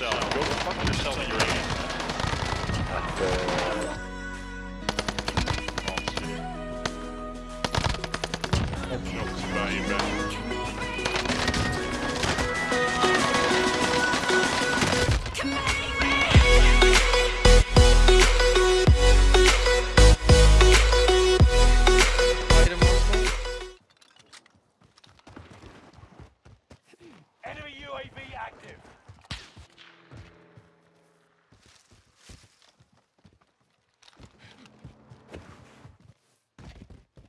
yourself. Go fuck yourself in your. Item also. Enemy UAV active.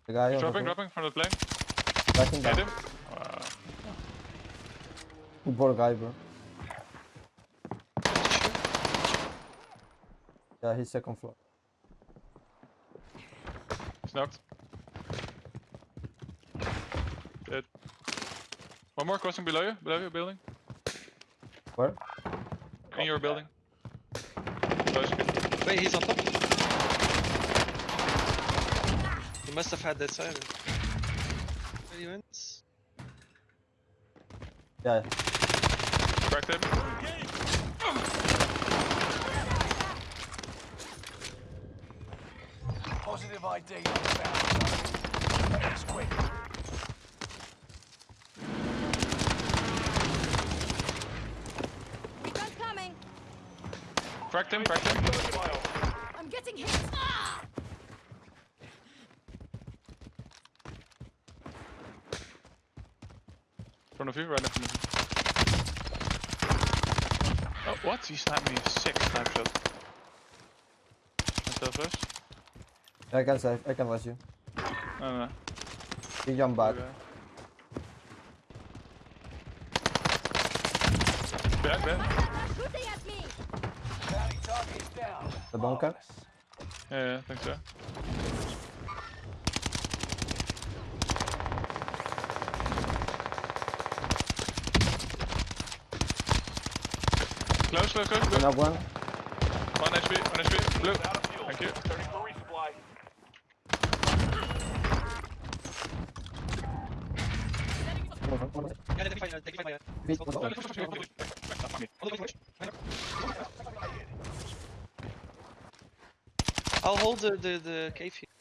The guy the Dropping, dropping from the plane. Backing Hit down. him. Uh, Good ball guy, bro. Yeah, he's second floor. he's knocked. Dead. One more crossing below you, below your building. Where? In your building. Close. Wait, he's on top. He must have had that siren. Where he went? Yeah. Cracked him. Positive ID on. That's quick. Recon coming. Cracked him, cracked him. I'm getting hit. Ah! Front of you, right in front of you. Oh, what? He sniped me sick snapshot. Myself first? I can save. I can rush you. No, no. He jump back. Back, back. Shooting at me. Bounty target is down. The bunker. Yeah, yeah, I think so. close, close, bleu. On a one. On a HP, on a HP, bleu. I'll hold the, the, the cave here.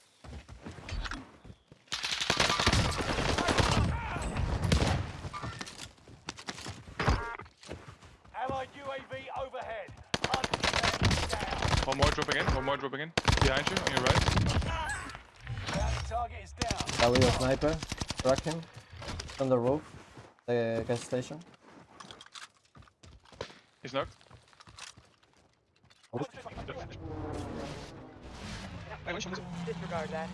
Allied UAV overhead. Hunt standing down. One more dropping in, one more dropping in. Behind you, on your right. Bounty target is down. Yeah, with a sniper. Track him. On the roof. The gas station. He's knocked. Oh. Disregard that.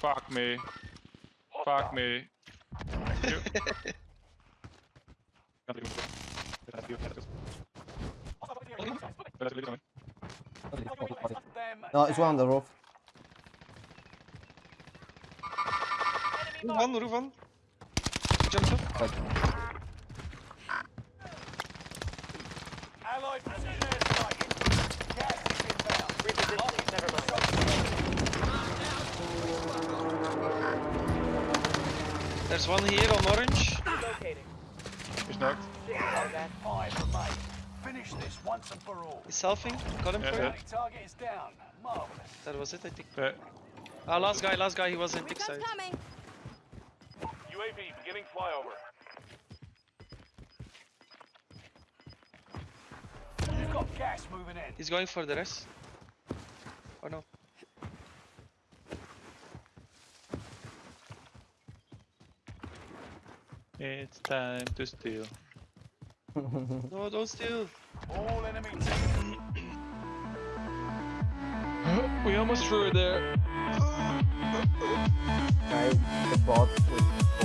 Fuck me. Fuck me. Thank you. No, it's one on the roof. Roof roof one. Jump up. Allied precision There's one here on orange. Locating. He's knocked. Disregard that. Five. Finish this once and for all. He's selfing. Got him Yeah, for yeah. you. Target is down. Marvelous. That was it, I think. Yeah. Ah, last guy, last guy, he was in big side. coming. UAV beginning flyover. You've got gas moving in. He's going for the rest. Or no? It's time to steal. No, don't steal. All enemy we almost threw it there. guy, the bot with